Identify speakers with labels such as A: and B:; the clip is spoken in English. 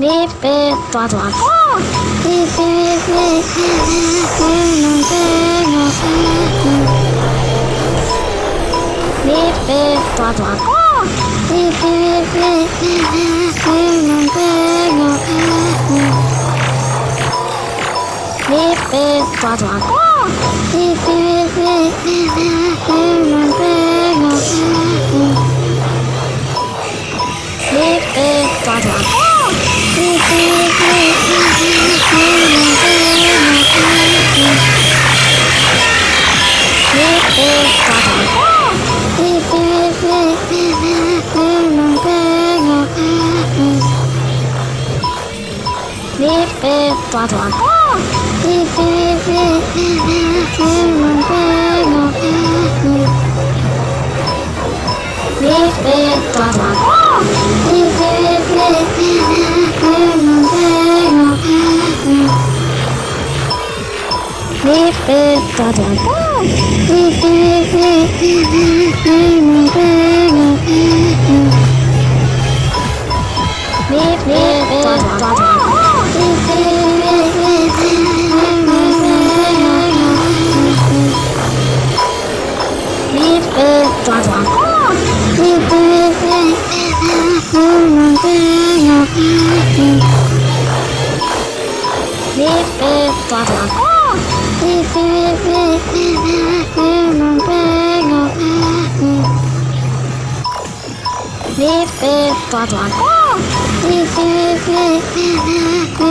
A: 别别抓抓。哦。别别别别别别别别别别别抓抓。哦。别别别别别别别别别别别抓抓。哦。别别别别别别别别别别抓抓。Blah, blah, blah. Blah blah blah. Blah blah